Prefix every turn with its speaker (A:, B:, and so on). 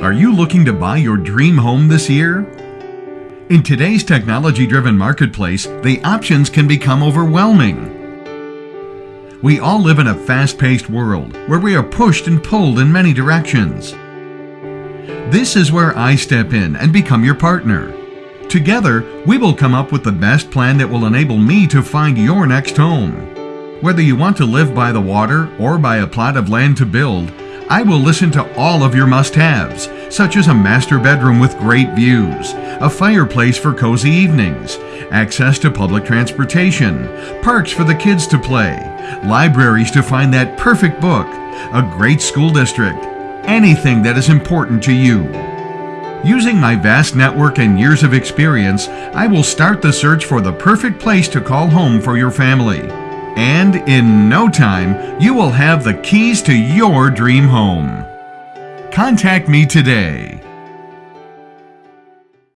A: Are you looking to buy your dream home this year? In today's technology driven marketplace, the options can become overwhelming. We all live in a fast paced world where we are pushed and pulled in many directions. This is where I step in and become your partner. Together, we will come up with the best plan that will enable me to find your next home. Whether you want to live by the water or by a plot of land to build, I will listen to all of your must haves, such as a master bedroom with great views, a fireplace for cozy evenings, access to public transportation, parks for the kids to play, libraries to find that perfect book, a great school district, anything that is important to you. Using my vast network and years of experience, I will start the search for the perfect place to call home for your family. And in no time, you will have the keys to your dream home. Contact me today.